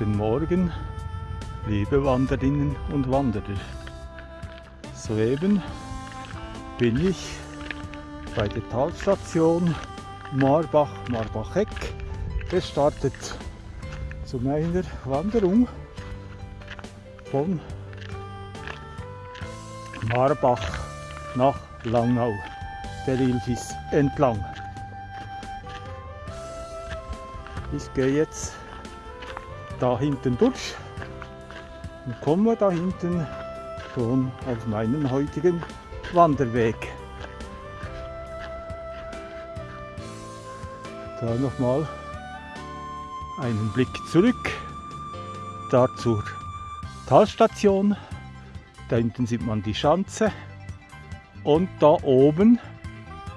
Guten Morgen, liebe Wanderinnen und Wanderer. Soeben bin ich bei der Talstation Marbach-Marbacheck gestartet zu meiner Wanderung von Marbach nach Langnau, der Ilfis entlang. Ich gehe jetzt da hinten durch und komme da hinten schon auf meinen heutigen Wanderweg. Da nochmal einen Blick zurück, da zur Talstation. Da hinten sieht man die Schanze und da oben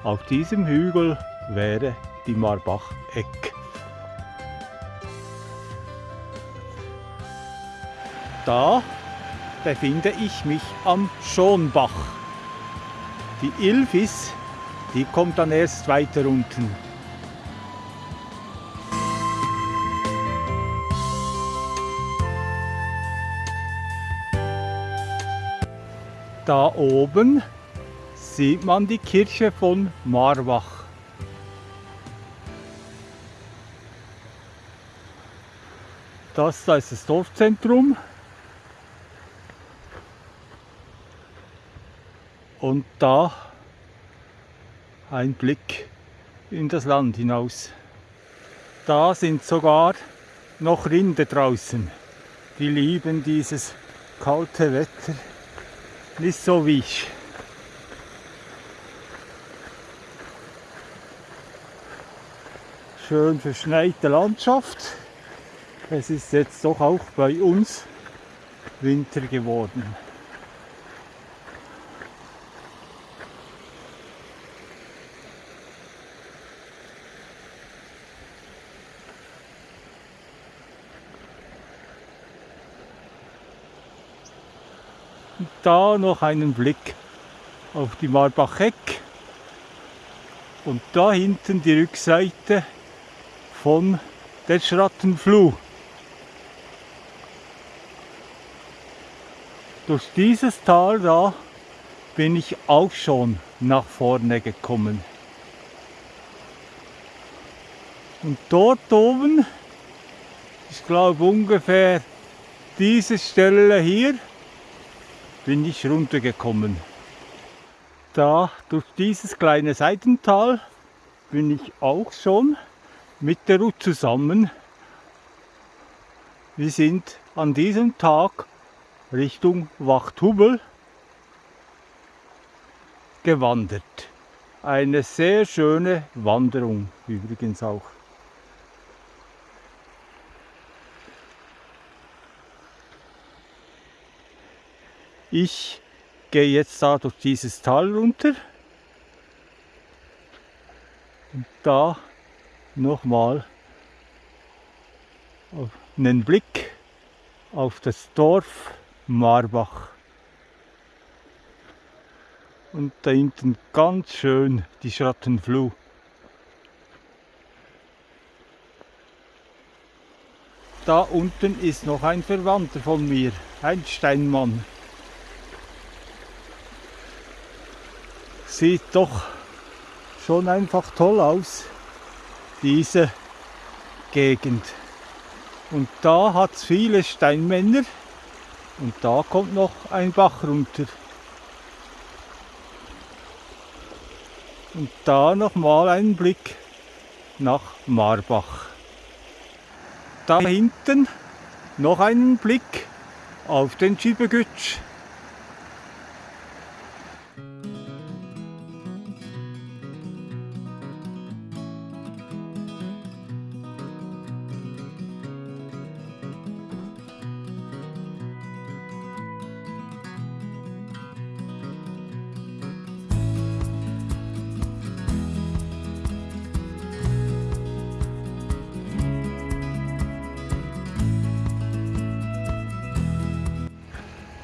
auf diesem Hügel wäre die Marbach-Eck. Da befinde ich mich am Schonbach. Die Ilfis, die kommt dann erst weiter unten. Da oben sieht man die Kirche von Marbach. Das da ist das Dorfzentrum. Und da ein Blick in das Land hinaus. Da sind sogar noch Rinde draußen. Die lieben dieses kalte Wetter nicht so wie ich. Schön verschneite Landschaft. Es ist jetzt doch auch bei uns Winter geworden. Da noch einen Blick auf die Marbacheck und da hinten die Rückseite von der Schrattenfluh. Durch dieses Tal da bin ich auch schon nach vorne gekommen. Und dort oben, ich glaube ungefähr diese Stelle hier, bin ich runtergekommen. Da durch dieses kleine Seitental bin ich auch schon mit der Ruth zusammen. Wir sind an diesem Tag Richtung Wachthubel gewandert. Eine sehr schöne Wanderung übrigens auch. Ich gehe jetzt da durch dieses Tal runter und da nochmal einen Blick auf das Dorf Marbach. Und da hinten ganz schön die Schrattenfluh. Da unten ist noch ein Verwandter von mir, ein Steinmann. Sieht doch schon einfach toll aus, diese Gegend. Und da hat es viele Steinmänner und da kommt noch ein Bach runter. Und da nochmal ein Blick nach Marbach. Da hinten noch einen Blick auf den Schibegütsch.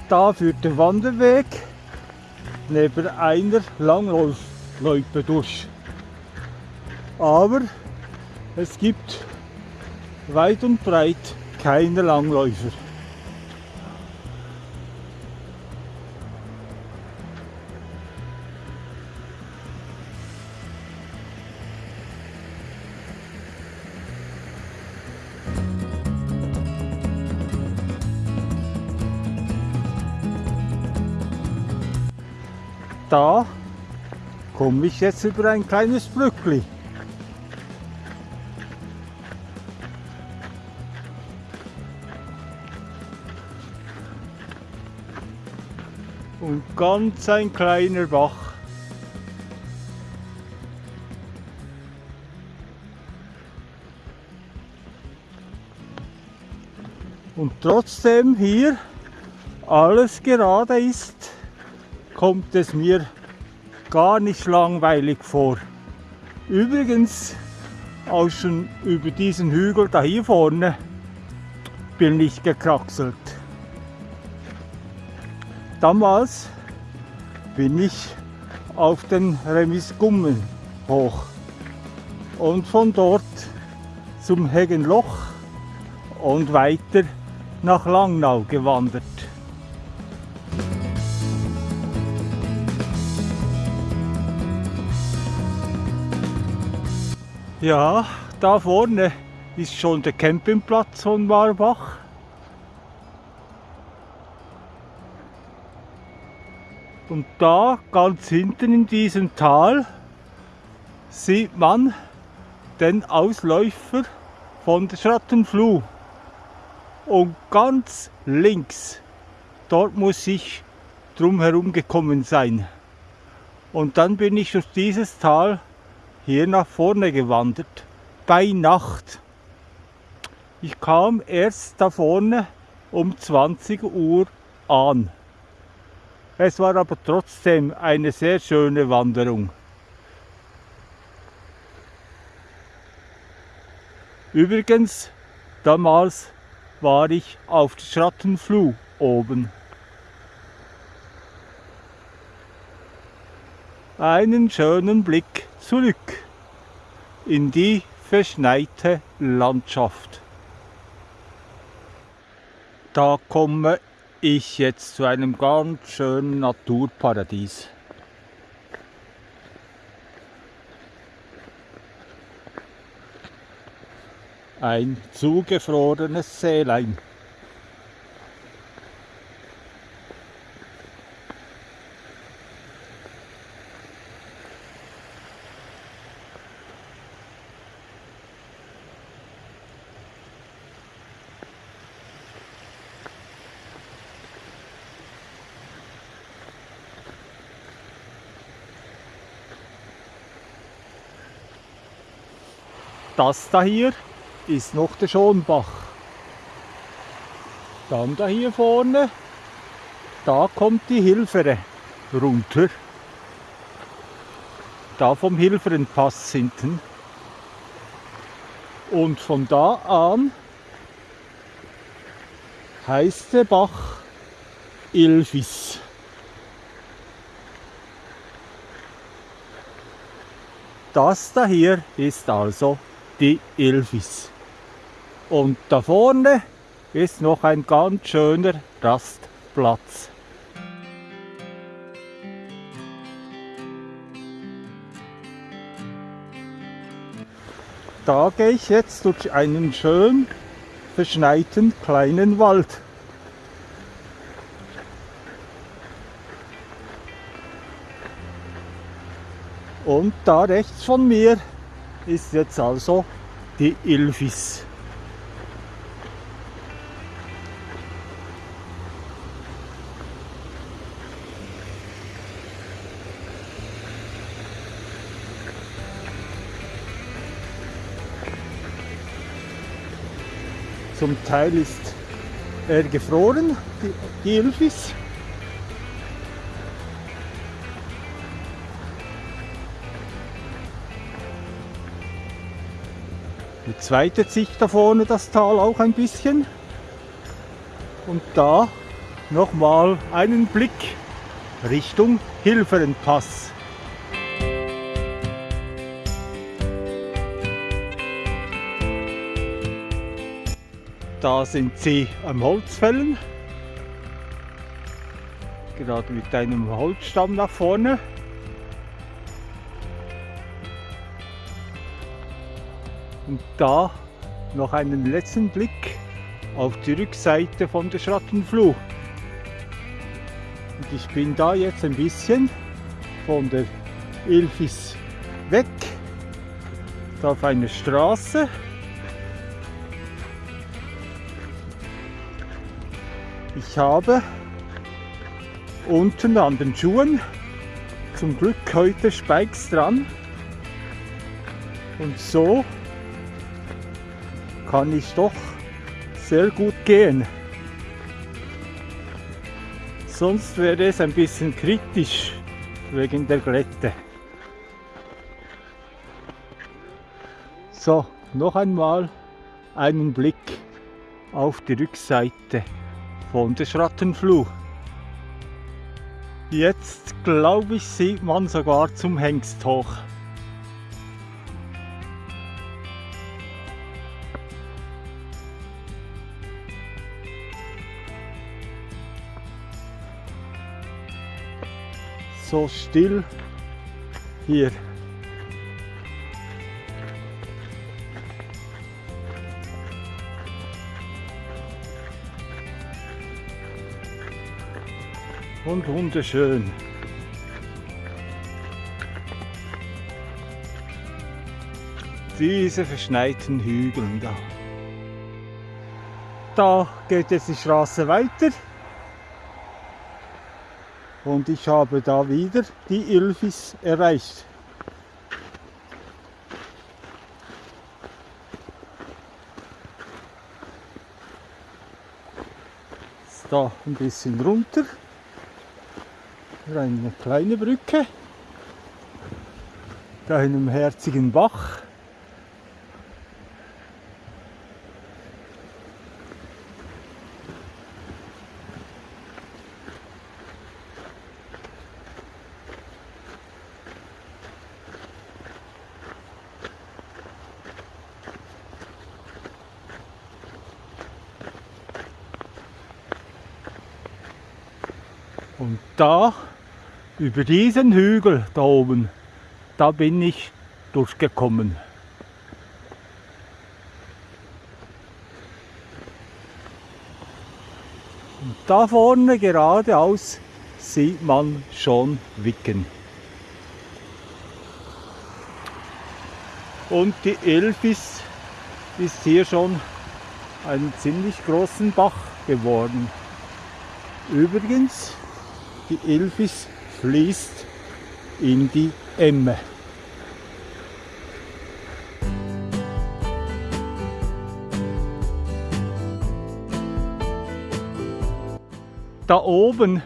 Da führt der Wanderweg neben einer Langlaufloipe durch. Aber es gibt weit und breit keine Langläufer. Da komme ich jetzt über ein kleines Brückli. Und ganz ein kleiner Bach. Und trotzdem hier alles gerade ist, kommt es mir gar nicht langweilig vor. Übrigens, auch schon über diesen Hügel da hier vorne bin ich gekraxelt. Damals bin ich auf den Remisgummen hoch und von dort zum Heggenloch und weiter nach Langnau gewandert. Ja, da vorne ist schon der Campingplatz von Marbach. Und da ganz hinten in diesem Tal sieht man den Ausläufer von der Schrattenfluh. Und ganz links, dort muss ich drumherum gekommen sein. Und dann bin ich durch dieses Tal hier nach vorne gewandert, bei Nacht. Ich kam erst da vorne um 20 Uhr an. Es war aber trotzdem eine sehr schöne Wanderung. Übrigens, damals war ich auf der Schrattenfluh oben. Einen schönen Blick zurück in die verschneite Landschaft. Da komme ich jetzt zu einem ganz schönen Naturparadies. Ein zugefrorenes Seelein. Das da hier ist noch der Schonbach. Dann da hier vorne, da kommt die Hilfere runter. Da vom Hilferenpass hinten. Und von da an heißt der Bach Ilfis. Das da hier ist also die Ilvis. Und da vorne ist noch ein ganz schöner Rastplatz. Da gehe ich jetzt durch einen schön verschneiten kleinen Wald. Und da rechts von mir ist jetzt also die Ilvis. Zum Teil ist er gefroren, die, Ilvis. Die zweite Sicht da vorne das Tal auch ein bisschen. Und da nochmal einen Blick Richtung Hilferenpass. Da sind sie am Holzfällen. Gerade mit einem Holzstamm nach vorne. Und da noch einen letzten Blick auf die Rückseite von der Schrattenfluh. Und ich bin da jetzt ein bisschen von der Ilfis weg, da auf einer Straße. Ich habe unten an den Schuhen zum Glück heute Spikes dran und so kann ich doch sehr gut gehen. Sonst wäre es ein bisschen kritisch wegen der Glätte. So, noch einmal einen Blick auf die Rückseite von der Schrattenfluh. Jetzt glaube ich sieht man sogar zum Hengst hoch. So still hier. Und wunderschön. Diese verschneiten Hügel da. Da geht jetzt die Straße weiter. Und ich habe da wieder die Ilfis erreicht. Da ein bisschen runter. Eine kleine Brücke. Da einem herzigen Bach. Und da, über diesen Hügel da oben, da bin ich durchgekommen. Und da vorne geradeaus sieht man schon Wicken. Und die Elfis ist hier schon einen ziemlich großen Bach geworden. Übrigens, die Ilfis fließt in die Emme. Da oben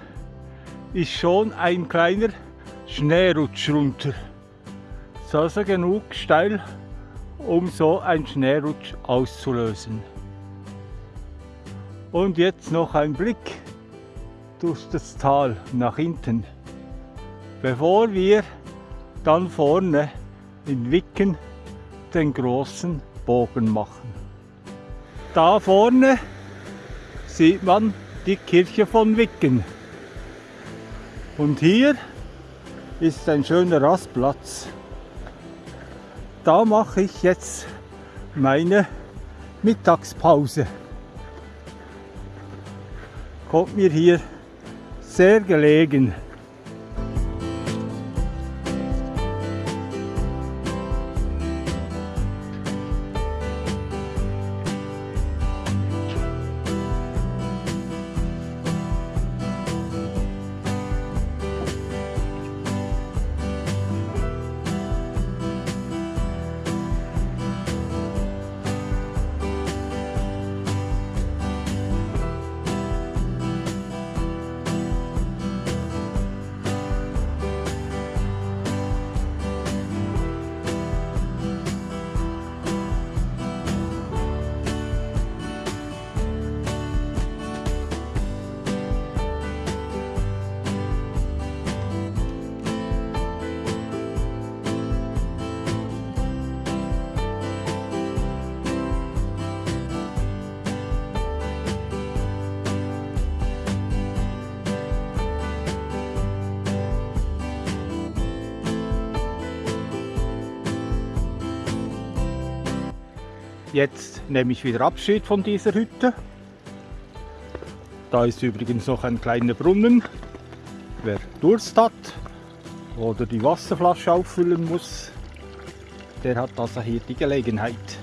ist schon ein kleiner Schneerutsch runter. ist also genug steil, um so einen Schneerutsch auszulösen. Und jetzt noch ein Blick durch das Tal nach hinten, bevor wir dann vorne in Wicken den großen Bogen machen. Da vorne sieht man die Kirche von Wicken. Und hier ist ein schöner Rastplatz. Da mache ich jetzt meine Mittagspause. Kommt mir hier sehr gelegen. Jetzt nehme ich wieder Abschied von dieser Hütte. Da ist übrigens noch ein kleiner Brunnen. Wer Durst hat oder die Wasserflasche auffüllen muss, der hat also hier die Gelegenheit.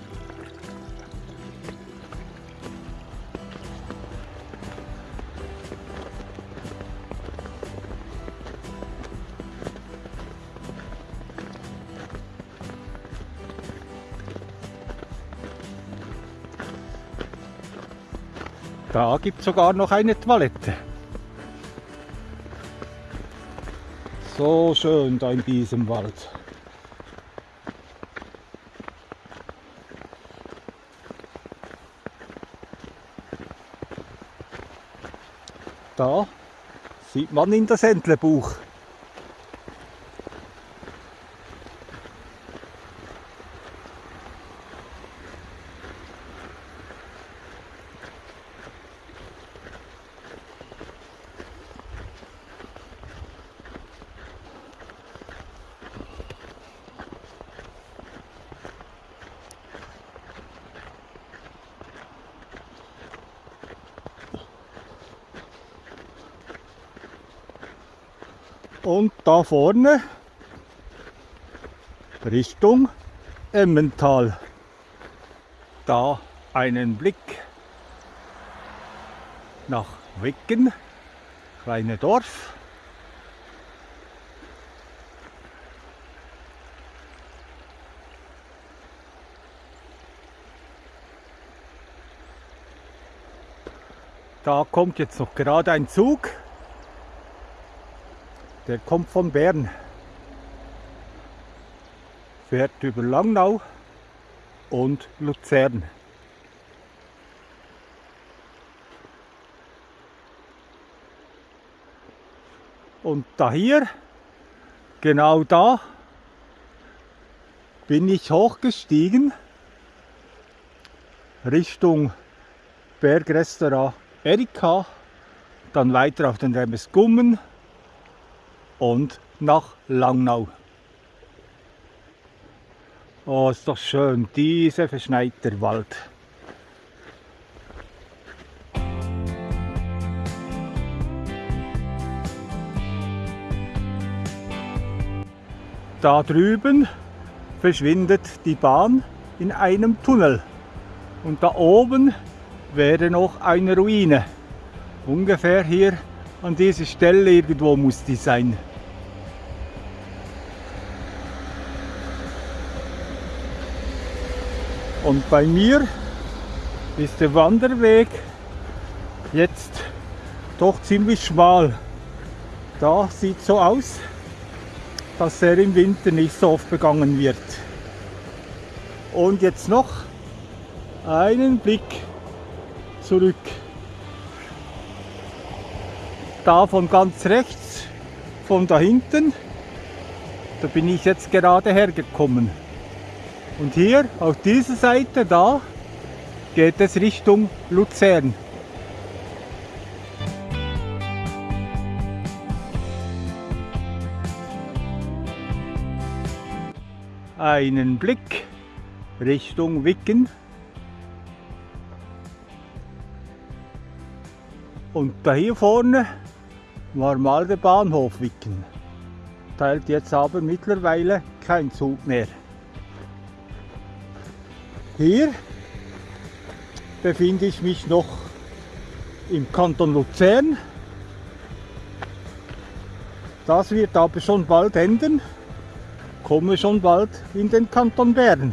Da gibt es sogar noch eine Toilette. So schön da in diesem Wald. Da sieht man in das Entlebuch. Und da vorne Richtung Emmental. Da einen Blick nach Wicken, kleine Dorf. Da kommt jetzt noch gerade ein Zug. Der kommt von Bern. Fährt über Langnau und Luzern. Und da hier, genau da, bin ich hochgestiegen Richtung Bergrestaurant Erika, dann weiter auf den Remesgummen und nach Langnau. Oh, ist doch schön, dieser verschneite Wald. Da drüben verschwindet die Bahn in einem Tunnel. Und da oben wäre noch eine Ruine. Ungefähr hier an dieser Stelle irgendwo muss die sein. Und bei mir ist der Wanderweg jetzt doch ziemlich schmal. Da sieht so aus, dass er im Winter nicht so oft begangen wird. Und jetzt noch einen Blick zurück. Da von ganz rechts, von da hinten, da bin ich jetzt gerade hergekommen. Und hier auf dieser Seite da geht es Richtung Luzern. Einen Blick Richtung Wicken. Und da hier vorne war mal der Bahnhof Wicken. Teilt jetzt aber mittlerweile kein Zug mehr. Hier befinde ich mich noch im Kanton Luzern. Das wird aber schon bald enden. Komme schon bald in den Kanton Bern.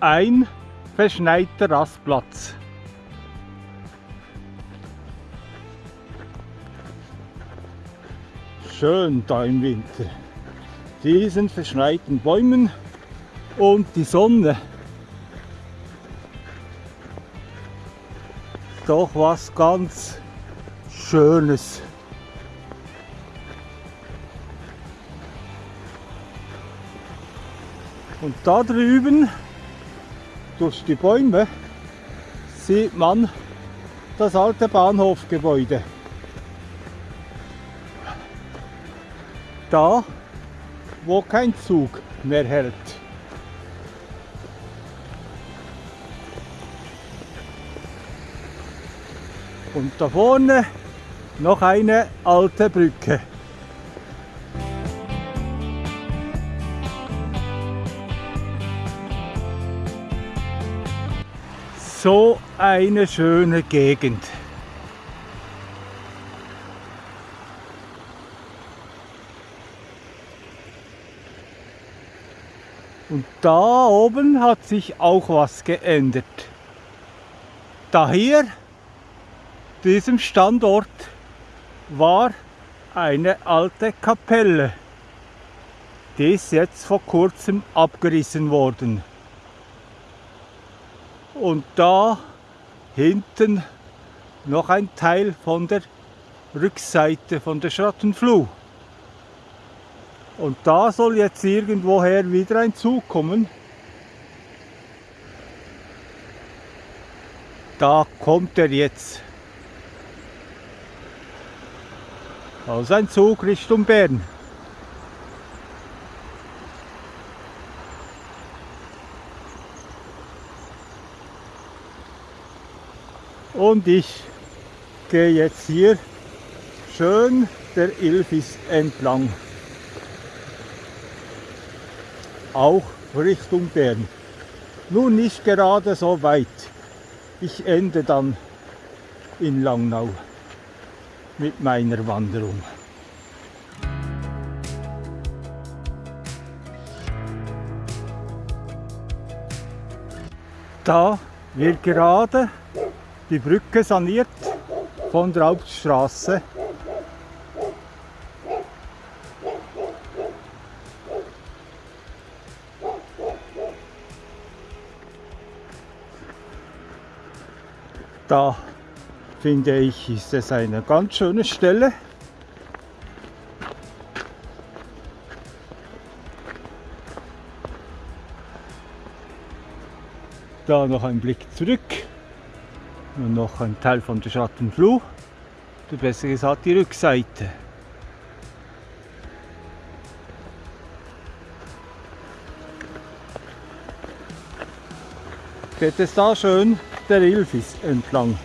Ein verschneiter Rastplatz. Schön da im Winter. Diesen verschneiten Bäumen und die Sonne. Doch was ganz Schönes. Und da drüben, durch die Bäume, sieht man das alte Bahnhofgebäude. Da wo kein Zug mehr hält. Und da vorne noch eine alte Brücke. So eine schöne Gegend. Und da oben hat sich auch was geändert. Da hier, diesem Standort, war eine alte Kapelle. Die ist jetzt vor kurzem abgerissen worden. Und da hinten noch ein Teil von der Rückseite von der Schrattenfluh. Und da soll jetzt irgendwoher wieder ein Zug kommen. Da kommt er jetzt. Also ein Zug Richtung Bern. Und ich gehe jetzt hier schön der Ilfis entlang auch Richtung Bern. Nur nicht gerade so weit. Ich ende dann in Langnau mit meiner Wanderung. Da wird gerade die Brücke saniert von der Hauptstraße Da finde ich, ist es eine ganz schöne Stelle. Da noch ein Blick zurück und noch ein Teil von der Schattenfluh, oder besser gesagt die Rückseite. Geht es da schön der Ilfis entlang.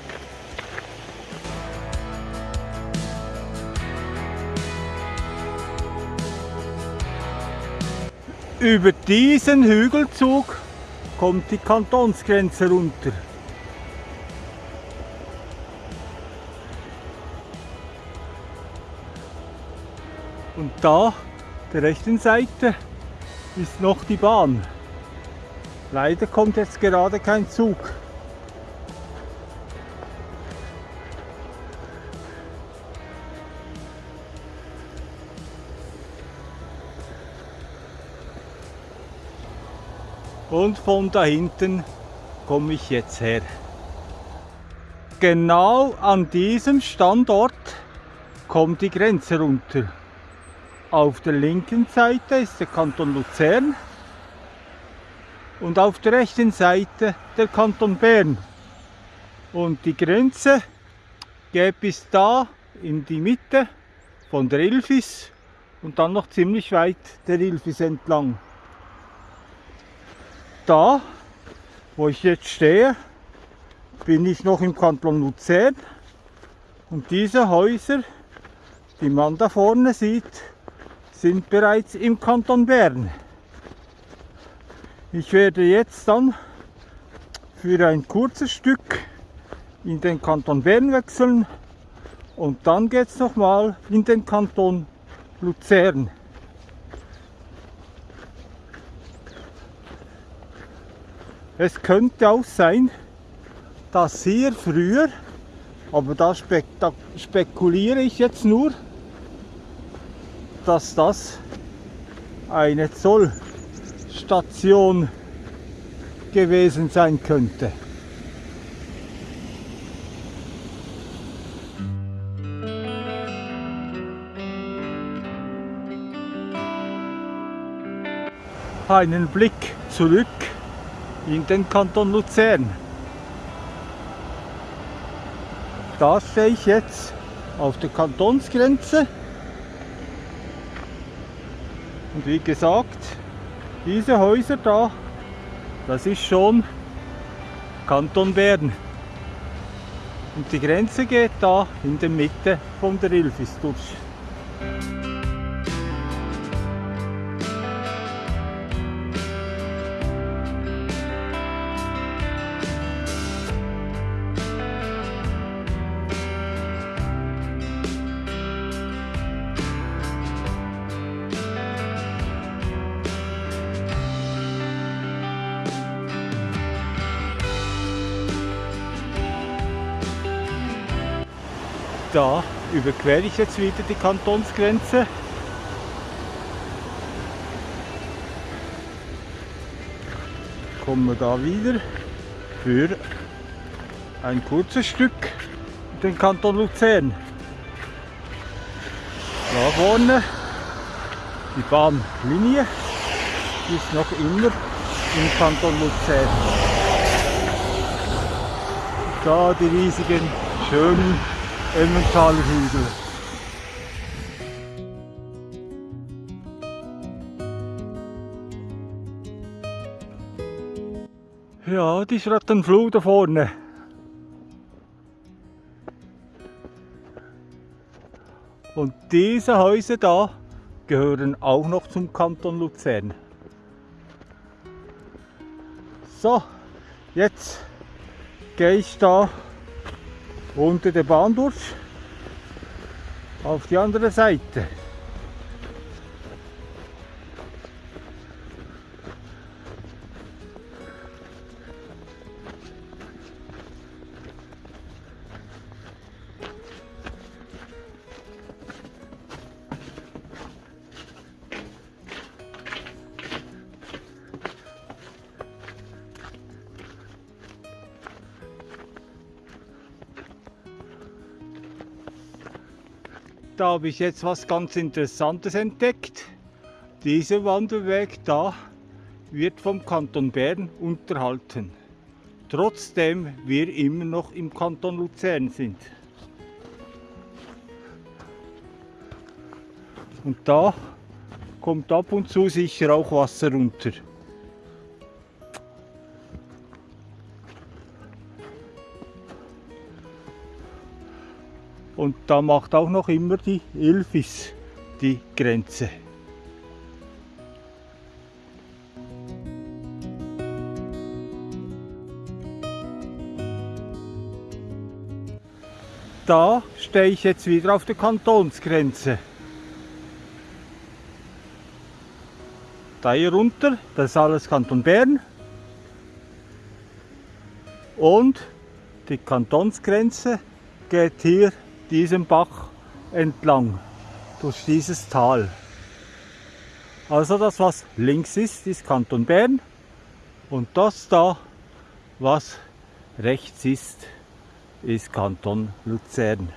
Über diesen Hügelzug kommt die Kantonsgrenze runter. Und da, der rechten Seite, ist noch die Bahn. Leider kommt jetzt gerade kein Zug. Und von da hinten komme ich jetzt her. Genau an diesem Standort kommt die Grenze runter. Auf der linken Seite ist der Kanton Luzern und auf der rechten Seite der Kanton Bern. Und die Grenze geht bis da in die Mitte von der Ilfis und dann noch ziemlich weit der Ilfis entlang da, wo ich jetzt stehe, bin ich noch im Kanton Luzern. Und diese Häuser, die man da vorne sieht, sind bereits im Kanton Bern. Ich werde jetzt dann für ein kurzes Stück in den Kanton Bern wechseln und dann geht es nochmal in den Kanton Luzern. Es könnte auch sein, dass hier früher, aber da, spek da spekuliere ich jetzt nur, dass das eine Zollstation gewesen sein könnte. Einen Blick zurück in den Kanton Luzern. Da stehe ich jetzt auf der Kantonsgrenze Und wie gesagt, diese Häuser da, das ist schon Kanton Bern. Und die Grenze geht da in der Mitte von der Ilfis durch. Da überquere ich jetzt wieder die Kantonsgrenze. Kommen wir da wieder für ein kurzes Stück den Kanton Luzern. Da vorne die Bahnlinie ist noch immer im Kanton Luzern. Da die riesigen, schönen Emmentaler Hügel. Ja, die Schrattenfluh da vorne. Und diese Häuser da gehören auch noch zum Kanton Luzern. So, jetzt gehe ich da unter der Bahn durch auf die andere Seite. Da habe ich jetzt was ganz Interessantes entdeckt. Dieser Wanderweg da wird vom Kanton Bern unterhalten. Trotzdem wir immer noch im Kanton Luzern sind. Und da kommt ab und zu sicher auch Wasser runter. Und da macht auch noch immer die Ilfis die Grenze. Da stehe ich jetzt wieder auf der Kantonsgrenze. Da hier runter, das ist alles Kanton Bern. Und die Kantonsgrenze geht hier diesem Bach entlang, durch dieses Tal. Also das, was links ist, ist Kanton Bern und das da, was rechts ist, ist Kanton Luzern.